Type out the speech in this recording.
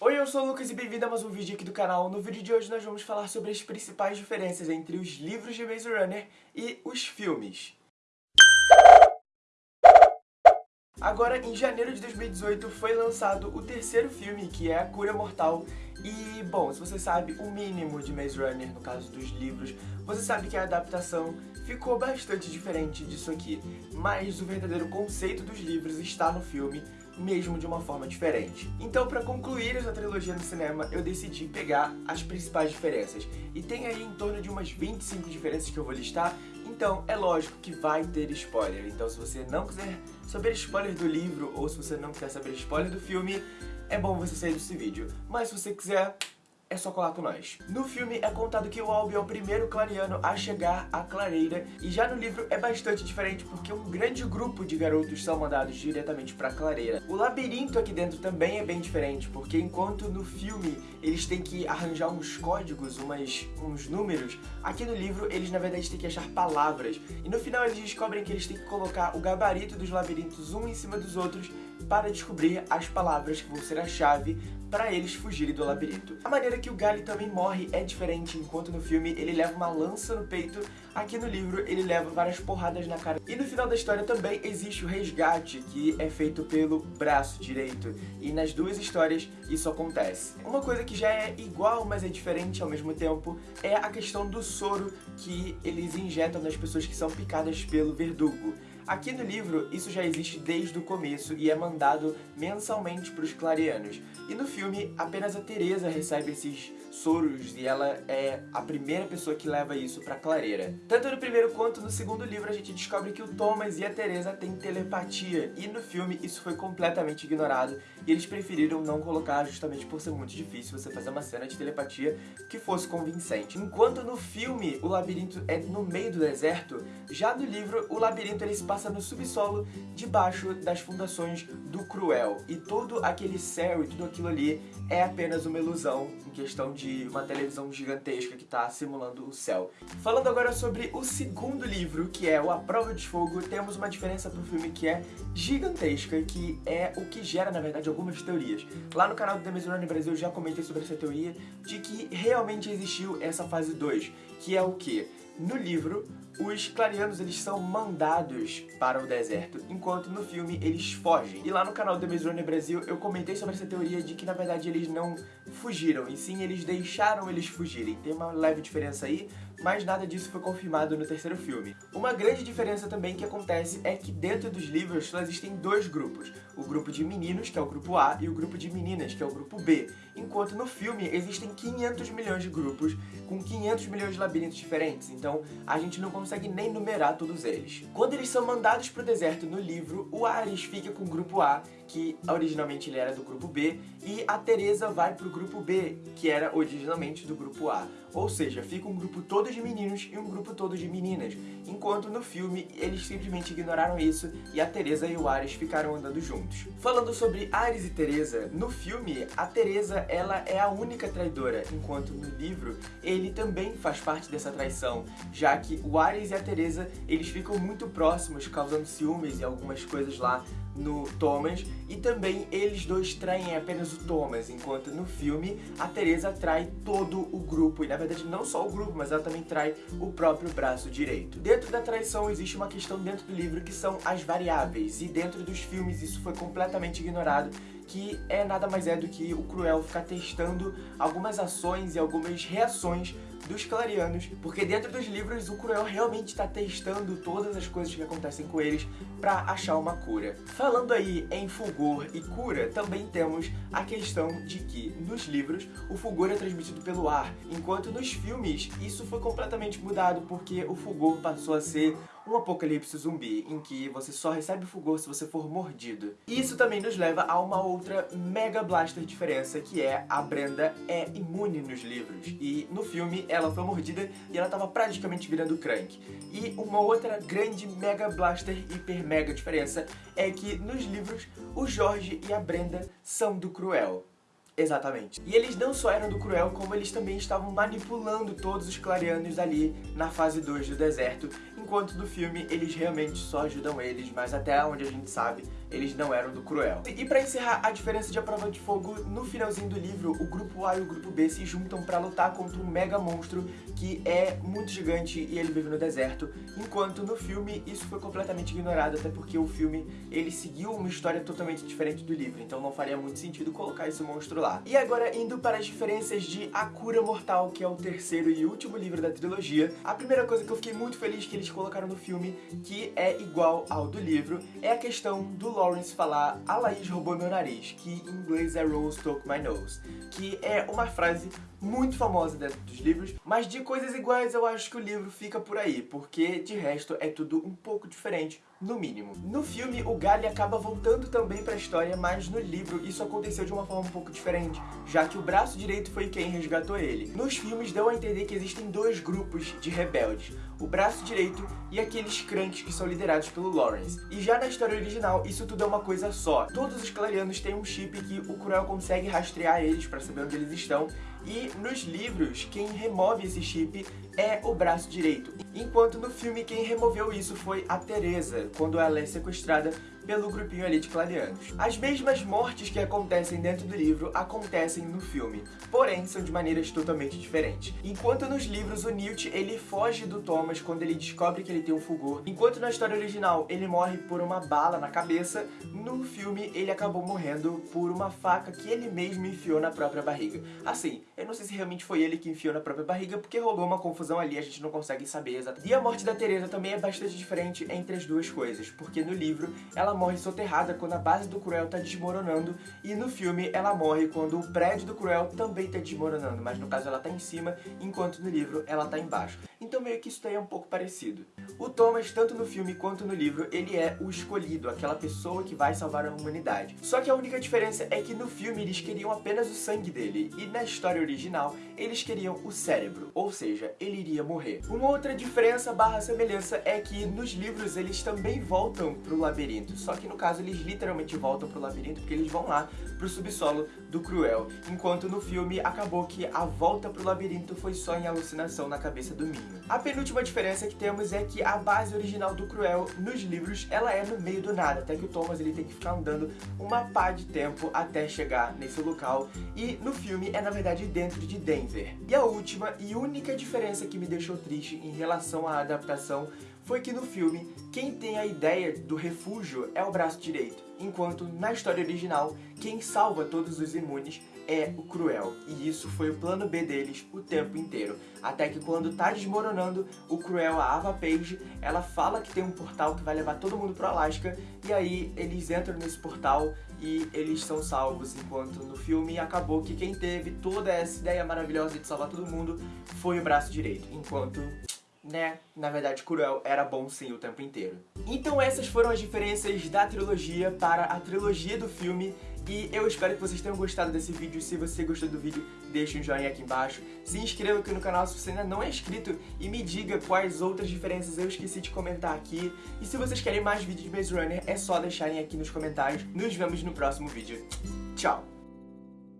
Oi, eu sou o Lucas e bem-vindo a mais um vídeo aqui do canal. No vídeo de hoje nós vamos falar sobre as principais diferenças entre os livros de Maze Runner e os filmes. Agora, em janeiro de 2018, foi lançado o terceiro filme, que é A Cura Mortal. E, bom, se você sabe o mínimo de Maze Runner, no caso dos livros, você sabe que a adaptação ficou bastante diferente disso aqui. Mas o verdadeiro conceito dos livros está no filme, mesmo de uma forma diferente. Então, para concluir essa trilogia no cinema, eu decidi pegar as principais diferenças. E tem aí em torno de umas 25 diferenças que eu vou listar, então é lógico que vai ter spoiler. Então se você não quiser saber spoiler do livro, ou se você não quiser saber spoiler do filme, é bom você sair desse vídeo. Mas se você quiser, é só colar com nós. No filme é contado que o Albi é o primeiro clariano a chegar à clareira, e já no livro é bastante diferente porque um grande grupo de garotos são mandados diretamente pra clareira. O labirinto aqui dentro também é bem diferente, porque enquanto no filme eles têm que arranjar uns códigos, umas, uns números, aqui no livro eles na verdade têm que achar palavras, e no final eles descobrem que eles têm que colocar o gabarito dos labirintos um em cima dos outros para descobrir as palavras que vão ser a chave para eles fugirem do labirinto. A maneira que o Gali também morre é diferente, enquanto no filme ele leva uma lança no peito, aqui no livro ele leva várias porradas na cara. E no final da história também existe o resgate, que é feito pelo braço direito, e nas duas histórias isso acontece. Uma coisa que já é igual, mas é diferente ao mesmo tempo, é a questão do soro que eles injetam nas pessoas que são picadas pelo verdugo. Aqui no livro, isso já existe desde o começo e é mandado mensalmente para os clarianos. E no filme, apenas a Teresa recebe esses soros e ela é a primeira pessoa que leva isso pra clareira. Tanto no primeiro quanto no segundo livro a gente descobre que o Thomas e a Teresa têm telepatia e no filme isso foi completamente ignorado e eles preferiram não colocar justamente por ser muito difícil você fazer uma cena de telepatia que fosse convincente. Enquanto no filme o labirinto é no meio do deserto, já no livro o labirinto ele se passa no subsolo debaixo das fundações do Cruel e todo aquele céu e tudo aquilo ali é apenas uma ilusão em questão de uma televisão gigantesca que está simulando o céu. Falando agora sobre o segundo livro, que é o A Prova de Fogo, temos uma diferença pro filme que é gigantesca, que é o que gera, na verdade, algumas teorias. Lá no canal do The Maze Brasil eu já comentei sobre essa teoria de que realmente existiu essa fase 2, que é o que? No livro, os clarianos eles são mandados para o deserto, enquanto no filme eles fogem. E lá no canal do Runner Brasil eu comentei sobre essa teoria de que na verdade eles não fugiram, e sim eles deixaram eles fugirem. Tem uma leve diferença aí, mas nada disso foi confirmado no terceiro filme. Uma grande diferença também que acontece é que dentro dos livros só existem dois grupos, o grupo de meninos, que é o grupo A, e o grupo de meninas, que é o grupo B, enquanto no filme existem 500 milhões de grupos, com 500 milhões de labirintos diferentes, então a gente não consegue nem numerar todos eles. Quando eles são mandados para o deserto no livro, o Ares fica com o grupo A, que originalmente ele era do grupo B, e a Teresa vai pro grupo B, que era originalmente do grupo A. Ou seja, fica um grupo todo de meninos e um grupo todo de meninas, enquanto no filme eles simplesmente ignoraram isso e a Teresa e o Ares ficaram andando juntos. Falando sobre Ares e Teresa, no filme a Teresa ela é a única traidora, enquanto no livro ele também faz parte dessa traição, já que o Ares e a Teresa eles ficam muito próximos, causando ciúmes e algumas coisas lá no Thomas. E também eles dois traem apenas o Thomas, enquanto no filme a Teresa trai todo o grupo, e na verdade não só o grupo, mas ela também trai o próprio braço direito. Dentro da traição existe uma questão dentro do livro que são as variáveis, e dentro dos filmes isso foi completamente ignorado, que é nada mais é do que o Cruel ficar testando algumas ações e algumas reações dos Clarianos, porque dentro dos livros o Cruel realmente está testando todas as coisas que acontecem com eles para achar uma cura. Falando aí em fulgor e cura, também temos a questão de que nos livros o fulgor é transmitido pelo ar, enquanto nos filmes isso foi completamente mudado porque o fulgor passou a ser um apocalipse zumbi, em que você só recebe fulgor se você for mordido. E isso também nos leva a uma outra mega blaster diferença, que é a Brenda é imune nos livros. E no filme ela foi mordida e ela tava praticamente virando Crank. E uma outra grande mega blaster hiper mega diferença é que nos livros o Jorge e a Brenda são do Cruel. Exatamente. E eles não só eram do Cruel, como eles também estavam manipulando todos os clarianos ali na fase 2 do deserto, enquanto no filme eles realmente só ajudam eles, mas até onde a gente sabe, eles não eram do Cruel. E pra encerrar a diferença de A Prova de Fogo, no finalzinho do livro, o grupo A e o grupo B se juntam pra lutar contra um mega monstro que é muito gigante e ele vive no deserto, enquanto no filme isso foi completamente ignorado, até porque o filme ele seguiu uma história totalmente diferente do livro, então não faria muito sentido colocar esse monstro lá. E agora indo para as diferenças de A Cura Mortal, que é o terceiro e último livro da trilogia, a primeira coisa que eu fiquei muito feliz que eles colocaram no filme, que é igual ao do livro, é a questão do Lawrence falar a Laís roubou meu nariz, que em inglês é Rose took my nose, que é uma frase muito famosa dentro dos livros, mas de coisas iguais eu acho que o livro fica por aí, porque de resto é tudo um pouco diferente, no mínimo. No filme, o Gally acaba voltando também pra história, mas no livro isso aconteceu de uma forma um pouco diferente, já que o braço direito foi quem resgatou ele. Nos filmes deu a entender que existem dois grupos de rebeldes, o braço direito e aqueles cranks que são liderados pelo Lawrence. E já na história original, isso tudo é uma coisa só. Todos os clarianos têm um chip que o Cruel consegue rastrear eles pra saber onde eles estão, e nos livros, quem remove esse chip é o braço direito. Enquanto no filme, quem removeu isso foi a Teresa, quando ela é sequestrada pelo grupinho ali de clarianos. As mesmas mortes que acontecem dentro do livro acontecem no filme, porém são de maneiras totalmente diferentes. Enquanto nos livros o Newt ele foge do Thomas quando ele descobre que ele tem um fulgor, enquanto na história original ele morre por uma bala na cabeça, no filme ele acabou morrendo por uma faca que ele mesmo enfiou na própria barriga. Assim, eu não sei se realmente foi ele que enfiou na própria barriga, porque rolou uma confusão ali, a gente não consegue saber exatamente. E a morte da Teresa também é bastante diferente entre as duas coisas, porque no livro ela morre soterrada quando a base do Cruel tá desmoronando e no filme ela morre quando o prédio do Cruel também tá desmoronando, mas no caso ela tá em cima, enquanto no livro ela tá embaixo. Então meio que isso daí é um pouco parecido. O Thomas, tanto no filme quanto no livro, ele é o escolhido, aquela pessoa que vai salvar a humanidade. Só que a única diferença é que no filme eles queriam apenas o sangue dele, e na história original eles queriam o cérebro, ou seja, ele iria morrer. Uma outra diferença barra semelhança é que nos livros eles também voltam pro labirinto, só que no caso eles literalmente voltam pro labirinto porque eles vão lá pro subsolo do Cruel, enquanto no filme acabou que a volta pro labirinto foi só em alucinação na cabeça do A penúltima diferença que temos é que a base original do Cruel nos livros, ela é no meio do nada, até que o Thomas ele tem que ficar andando uma pá de tempo até chegar nesse local, e no filme é na verdade dentro de Denver. E a última e única diferença que me deixou triste em relação à adaptação foi que no filme, quem tem a ideia do refúgio é o braço direito, enquanto na história original, quem salva todos os imunes é o Cruel. E isso foi o plano B deles o tempo inteiro. Até que quando tá desmoronando, o Cruel, a Ava Page, ela fala que tem um portal que vai levar todo mundo pro Alasca, e aí eles entram nesse portal e eles são salvos, enquanto no filme acabou que quem teve toda essa ideia maravilhosa de salvar todo mundo foi o braço direito, enquanto né, na verdade Cruel era bom sim o tempo inteiro. Então essas foram as diferenças da trilogia para a trilogia do filme e eu espero que vocês tenham gostado desse vídeo. Se você gostou do vídeo, deixa um joinha aqui embaixo. Se inscreva aqui no canal se você ainda não é inscrito e me diga quais outras diferenças eu esqueci de comentar aqui. E se vocês querem mais vídeos de Maze Runner, é só deixarem aqui nos comentários. Nos vemos no próximo vídeo. Tchau!